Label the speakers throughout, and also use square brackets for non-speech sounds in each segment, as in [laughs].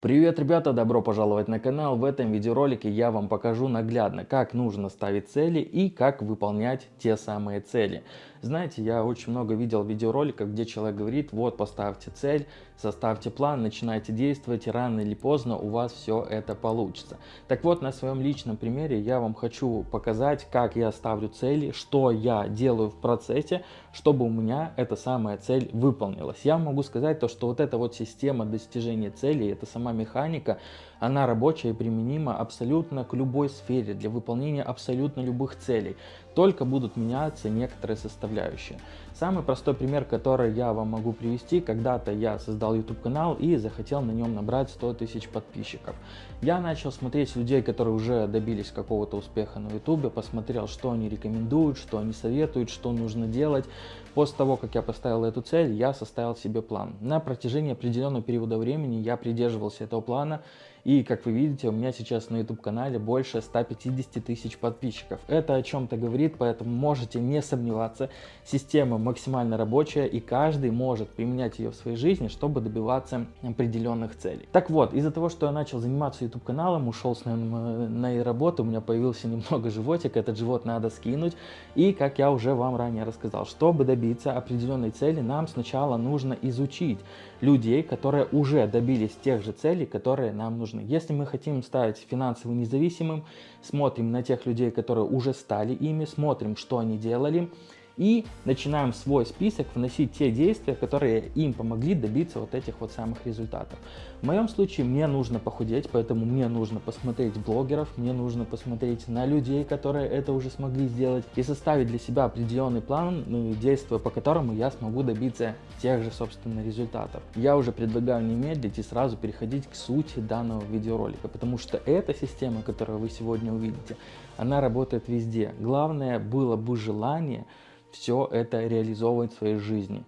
Speaker 1: Привет, ребята! Добро пожаловать на канал. В этом видеоролике я вам покажу наглядно, как нужно ставить цели и как выполнять те самые цели. Знаете, я очень много видел видеороликов, где человек говорит, вот поставьте цель, составьте план, начинайте действовать, и рано или поздно у вас все это получится. Так вот, на своем личном примере я вам хочу показать, как я ставлю цели, что я делаю в процессе, чтобы у меня эта самая цель выполнилась. Я могу сказать то, что вот эта вот система достижения целей, это сама механика, она рабочая и применима абсолютно к любой сфере, для выполнения абсолютно любых целей. Только будут меняться некоторые составляющие. Самый простой пример, который я вам могу привести, когда-то я создал YouTube канал и захотел на нем набрать 100 тысяч подписчиков. Я начал смотреть людей, которые уже добились какого-то успеха на YouTube, посмотрел, что они рекомендуют, что они советуют, что нужно делать. После того, как я поставил эту цель, я составил себе план. На протяжении определенного периода времени я придерживался этого плана и, как вы видите, у меня сейчас на YouTube-канале больше 150 тысяч подписчиков. Это о чем-то говорит, поэтому можете не сомневаться. Система максимально рабочая, и каждый может применять ее в своей жизни, чтобы добиваться определенных целей. Так вот, из-за того, что я начал заниматься YouTube-каналом, ушел с на работу, у меня появился немного животик, этот живот надо скинуть. И, как я уже вам ранее рассказал, чтобы добиться определенной цели, нам сначала нужно изучить людей, которые уже добились тех же целей, которые нам нужны нужны. Если мы хотим стать финансово независимым, смотрим на тех людей, которые уже стали ими, смотрим, что они делали, и начинаем свой список вносить те действия, которые им помогли добиться вот этих вот самых результатов. В моем случае мне нужно похудеть, поэтому мне нужно посмотреть блогеров, мне нужно посмотреть на людей, которые это уже смогли сделать, и составить для себя определенный план, ну, действия по которому я смогу добиться тех же, собственно, результатов. Я уже предлагаю не медлить и сразу переходить к сути данного видеоролика, потому что эта система, которую вы сегодня увидите, она работает везде. Главное было бы желание все это реализовывать в своей жизни.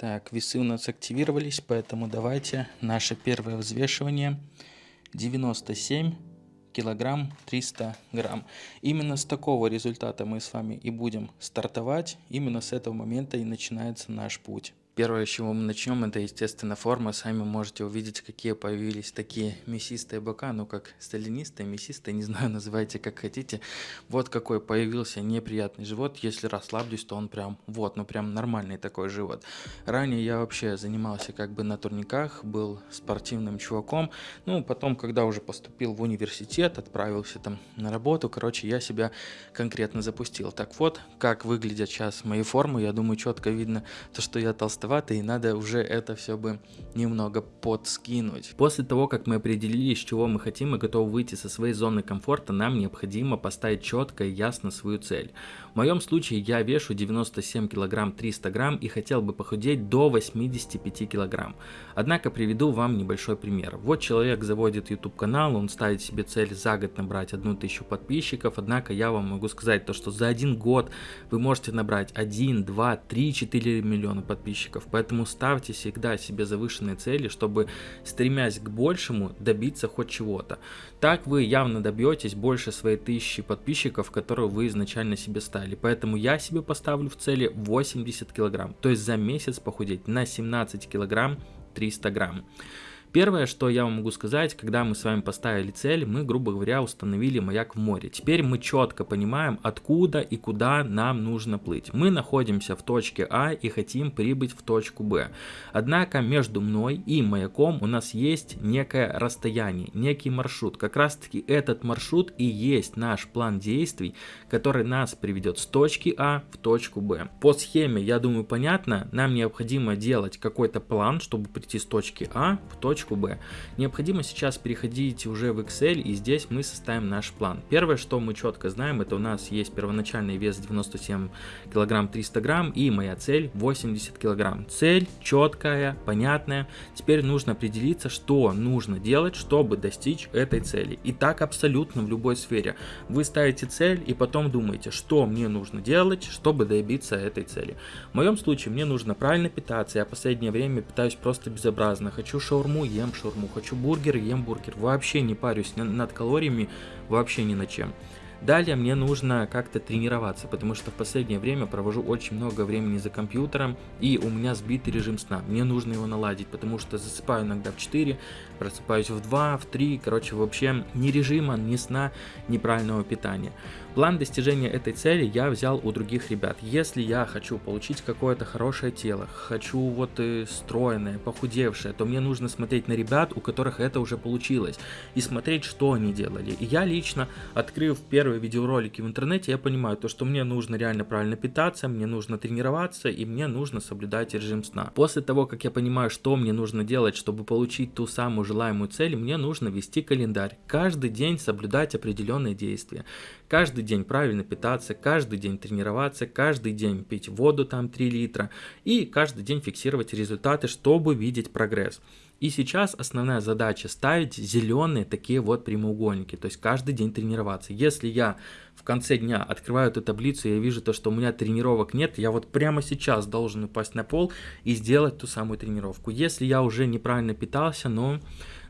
Speaker 1: Так, весы у нас активировались, поэтому давайте наше первое взвешивание 97 килограмм 300 грамм. Именно с такого результата мы с вами и будем стартовать. Именно с этого момента и начинается наш путь. Первое, с чего мы начнем, это, естественно, форма. Сами можете увидеть, какие появились такие мясистые бока, ну как сталинистые, мясистые, не знаю, [laughs] называйте как хотите. Вот какой появился неприятный живот. Если расслаблюсь, то он прям, вот, ну прям нормальный такой живот. Ранее я вообще занимался как бы на турниках, был спортивным чуваком. Ну, потом, когда уже поступил в университет, отправился там на работу, короче, я себя конкретно запустил. Так вот, как выглядят сейчас мои формы, я думаю, четко видно то, что я толстый толстовато и надо уже это все бы немного подскинуть. После того, как мы определились, чего мы хотим и готовы выйти со своей зоны комфорта, нам необходимо поставить четко и ясно свою цель. В моем случае я вешу 97 кг 300 грамм и хотел бы похудеть до 85 кг. Однако приведу вам небольшой пример. Вот человек заводит YouTube канал, он ставит себе цель за год набрать 1000 подписчиков, однако я вам могу сказать то, что за один год вы можете набрать 1, 2, 3, 4 миллиона подписчиков, поэтому ставьте всегда себе завышенные цели, чтобы стремясь к большему добиться хоть чего-то. Так вы явно добьетесь больше своей тысячи подписчиков, которую вы изначально себе ставили. Поэтому я себе поставлю в цели 80 килограмм. То есть за месяц похудеть на 17 килограмм 300 грамм. Первое, что я вам могу сказать, когда мы с вами поставили цель, мы, грубо говоря, установили маяк в море. Теперь мы четко понимаем, откуда и куда нам нужно плыть. Мы находимся в точке А и хотим прибыть в точку Б. Однако между мной и маяком у нас есть некое расстояние, некий маршрут. Как раз таки этот маршрут и есть наш план действий, который нас приведет с точки А в точку Б. По схеме, я думаю, понятно, нам необходимо делать какой-то план, чтобы прийти с точки А в точку точку Б. Необходимо сейчас переходить уже в Excel и здесь мы составим наш план. Первое, что мы четко знаем, это у нас есть первоначальный вес 97 килограмм 300 грамм и моя цель 80 килограмм. Цель четкая, понятная. Теперь нужно определиться, что нужно делать, чтобы достичь этой цели. И так абсолютно в любой сфере. Вы ставите цель и потом думаете, что мне нужно делать, чтобы добиться этой цели. В моем случае мне нужно правильно питаться. Я в последнее время питаюсь просто безобразно. Хочу шаурму, ем шаурму, хочу бургер, ем бургер. Вообще не парюсь над калориями, вообще ни над чем. Далее мне нужно как-то тренироваться, потому что в последнее время провожу очень много времени за компьютером, и у меня сбитый режим сна. Мне нужно его наладить, потому что засыпаю иногда в 4, просыпаюсь в 2, в 3, короче, вообще ни режима, ни сна, ни правильного питания. План достижения этой цели я взял у других ребят. Если я хочу получить какое-то хорошее тело, хочу вот и стройное, похудевшее, то мне нужно смотреть на ребят, у которых это уже получилось, и смотреть, что они делали. И я лично, открыв первые видеоролики в интернете, я понимаю, то, что мне нужно реально правильно питаться, мне нужно тренироваться, и мне нужно соблюдать режим сна. После того, как я понимаю, что мне нужно делать, чтобы получить ту самую желаемую цель, мне нужно вести календарь. Каждый день соблюдать определенные действия. Каждый день правильно питаться, каждый день тренироваться, каждый день пить воду там 3 литра и каждый день фиксировать результаты, чтобы видеть прогресс. И сейчас основная задача ставить зеленые такие вот прямоугольники, то есть каждый день тренироваться. Если я в конце дня открываю эту таблицу, я вижу то, что у меня тренировок нет, я вот прямо сейчас должен упасть на пол и сделать ту самую тренировку. Если я уже неправильно питался, но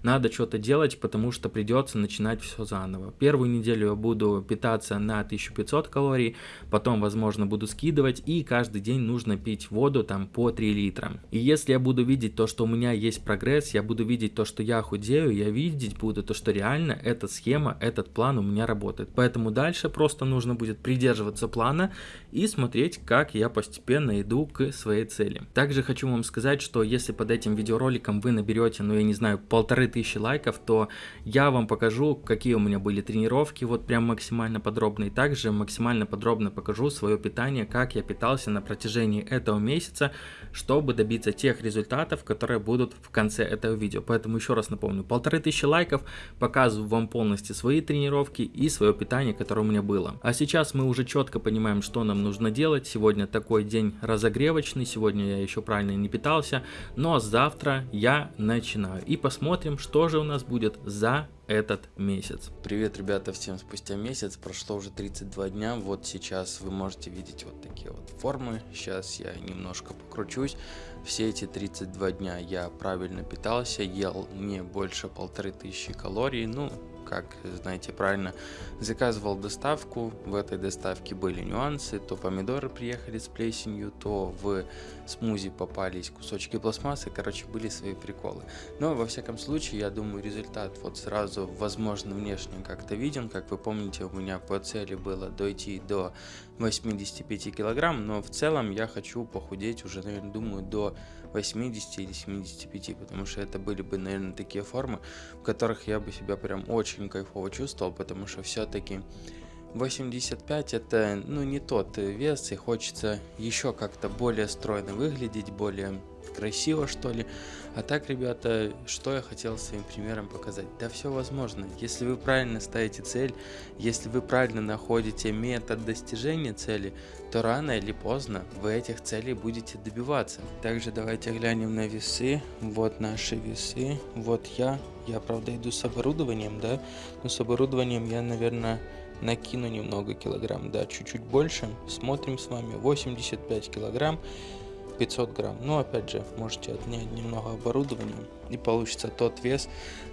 Speaker 1: надо что-то делать, потому что придется начинать все заново. Первую неделю я буду питаться на 1500 калорий, потом, возможно, буду скидывать, и каждый день нужно пить воду там по 3 литра. И если я буду видеть то, что у меня есть прогресс, я буду видеть то, что я худею, я видеть буду то, что реально эта схема, этот план у меня работает. Поэтому дальше просто нужно будет придерживаться плана и смотреть, как я постепенно иду к своей цели. Также хочу вам сказать, что если под этим видеороликом вы наберете, ну я не знаю, полторы тысячи лайков, то я вам покажу, какие у меня были тренировки, вот прям максимально подробно. И также максимально подробно покажу свое питание, как я питался на протяжении этого месяца, чтобы добиться тех результатов, которые будут в конце этого видео. Поэтому еще раз напомню, полторы тысячи лайков, показываю вам полностью свои тренировки и свое питание, которое у меня было. А сейчас мы уже четко понимаем, что нам нужно делать. Сегодня такой день разогревочный, сегодня я еще правильно не питался, но завтра я начинаю. И посмотрим, что же у нас будет за этот месяц. Привет, ребята, всем спустя месяц, прошло уже 32 дня, вот сейчас вы можете видеть вот такие вот формы, сейчас я немножко покручусь, все эти 32 дня я правильно питался, ел не больше полторы тысячи калорий, ну, как знаете правильно, заказывал доставку, в этой доставке были нюансы, то помидоры приехали с плесенью, то в смузи попались кусочки пластмассы, короче, были свои приколы. Но, во всяком случае, я думаю, результат вот сразу, возможно, внешне как-то виден, как вы помните, у меня по цели было дойти до 85 килограмм, но в целом я хочу похудеть уже, наверное, думаю, до 80 или 75, потому что это были бы, наверное, такие формы, в которых я бы себя прям очень кайфово чувствовал, потому что все-таки 85 это, ну, не тот вес, и хочется еще как-то более стройно выглядеть, более красиво, что ли. А так, ребята, что я хотел своим примером показать? Да все возможно. Если вы правильно ставите цель, если вы правильно находите метод достижения цели, то рано или поздно вы этих целей будете добиваться. Также давайте глянем на весы. Вот наши весы. Вот я. Я, правда, иду с оборудованием, да? Но с оборудованием я, наверное, накину немного килограмм, да, чуть-чуть больше. Смотрим с вами 85 килограмм. 500 грамм. Но опять же, можете отнять немного оборудования и получится тот вес,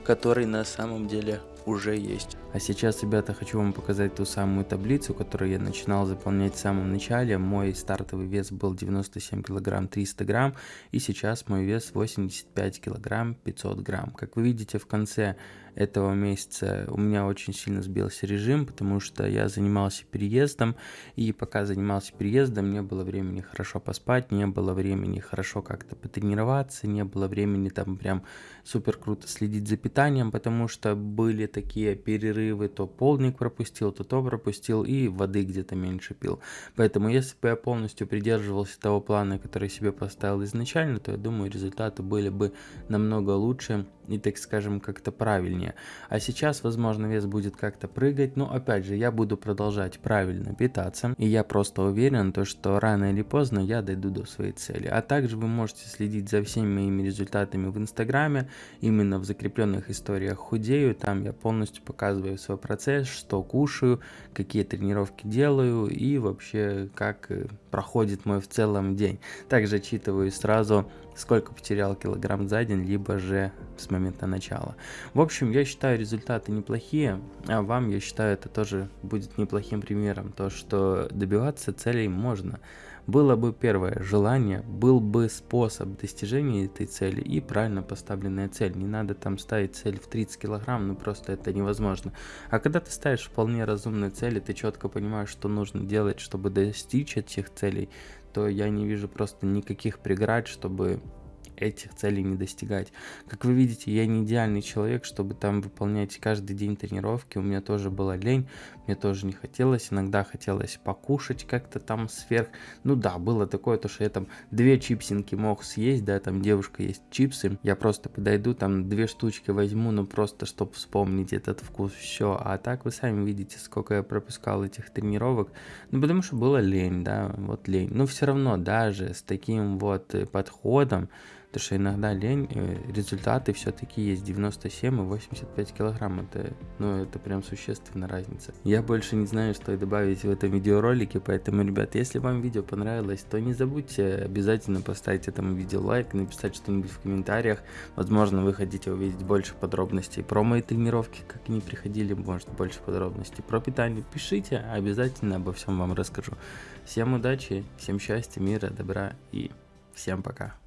Speaker 1: который на самом деле уже есть. А сейчас, ребята, хочу вам показать ту самую таблицу, которую я начинал заполнять в самом начале. Мой стартовый вес был 97 килограмм 300 грамм, и сейчас мой вес 85 килограмм 500 грамм. Как вы видите, в конце этого месяца у меня очень сильно сбился режим, потому что я занимался переездом, и пока занимался переездом, не было времени хорошо поспать, не было времени хорошо как-то потренироваться, не было времени там прям супер круто следить за питанием, потому что были такие перерывы, то полдник пропустил, то то пропустил, и воды где-то меньше пил. Поэтому если бы я полностью придерживался того плана, который себе поставил изначально, то я думаю результаты были бы намного лучше и, так скажем, как-то правильнее.
Speaker 2: Похудения. А сейчас, возможно, вес будет как-то прыгать, но опять же, я буду продолжать правильно питаться, и я просто уверен, то, что рано или поздно я дойду до своей цели. А также вы можете следить за всеми моими результатами в инстаграме, именно в закрепленных историях худею, там я полностью показываю свой процесс, что кушаю, какие тренировки делаю и вообще как э, проходит мой в целом день. Также отчитываю сразу, сколько потерял килограмм за день, либо же с момента начала. В общем, я считаю результаты неплохие, а вам, я считаю, это тоже будет неплохим примером, то, что добиваться целей можно. Было бы первое желание, был бы способ достижения этой цели и правильно поставленная цель. Не надо там ставить цель в 30 килограмм, ну просто это невозможно. А когда ты ставишь вполне разумные цели, ты четко понимаешь, что нужно делать, чтобы достичь этих целей, то я не вижу просто никаких преград, чтобы этих целей не достигать. Как вы видите, я не идеальный человек, чтобы там выполнять каждый день тренировки. У меня тоже была лень, мне тоже не хотелось. Иногда хотелось покушать как-то там сверх. Ну да, было такое, то что я там две чипсинки мог съесть, да, там девушка есть чипсы. Я просто подойду, там две штучки возьму, ну просто, чтобы вспомнить этот вкус, все. А так вы сами видите, сколько я пропускал этих тренировок. Ну потому что было лень, да, вот лень. Но все равно даже с таким вот подходом, Потому что иногда лень, э, результаты все-таки есть 97 и 85 килограмм. Это, ну, это прям существенная разница. Я больше не знаю, что добавить в этом видеоролике, поэтому, ребят, если вам видео понравилось, то не забудьте обязательно поставить этому видео лайк, написать что-нибудь в комментариях. Возможно, вы хотите увидеть больше подробностей про мои тренировки, как они приходили, может, больше подробностей про питание. Пишите, обязательно обо всем вам расскажу. Всем удачи, всем счастья, мира, добра и всем пока.